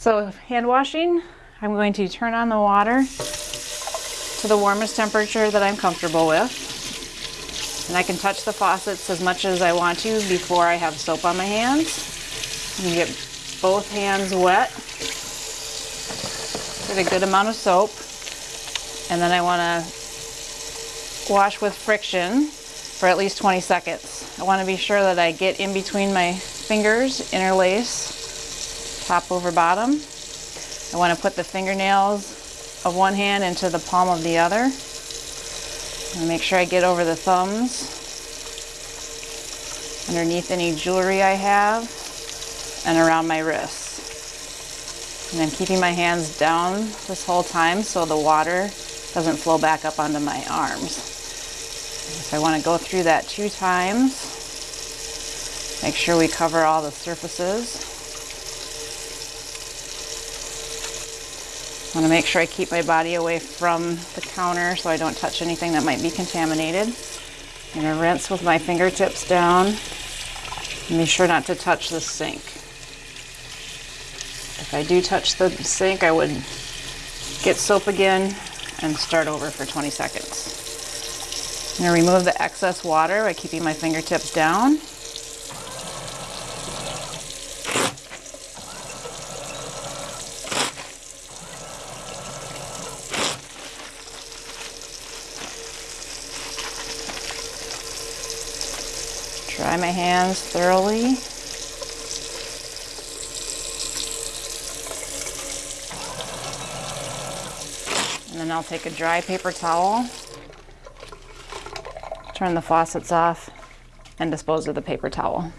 So hand washing, I'm going to turn on the water to the warmest temperature that I'm comfortable with. And I can touch the faucets as much as I want to before I have soap on my hands. And get both hands wet. Get a good amount of soap. And then I want to wash with friction for at least 20 seconds. I want to be sure that I get in between my fingers, interlace, top over bottom. I want to put the fingernails of one hand into the palm of the other. And make sure I get over the thumbs, underneath any jewelry I have, and around my wrists. And I'm keeping my hands down this whole time so the water doesn't flow back up onto my arms. So I want to go through that two times. Make sure we cover all the surfaces. I want to make sure I keep my body away from the counter so I don't touch anything that might be contaminated. I'm going to rinse with my fingertips down and be sure not to touch the sink. If I do touch the sink, I would get soap again and start over for 20 seconds. I'm going to remove the excess water by keeping my fingertips down. Dry my hands thoroughly. And then I'll take a dry paper towel, turn the faucets off, and dispose of the paper towel.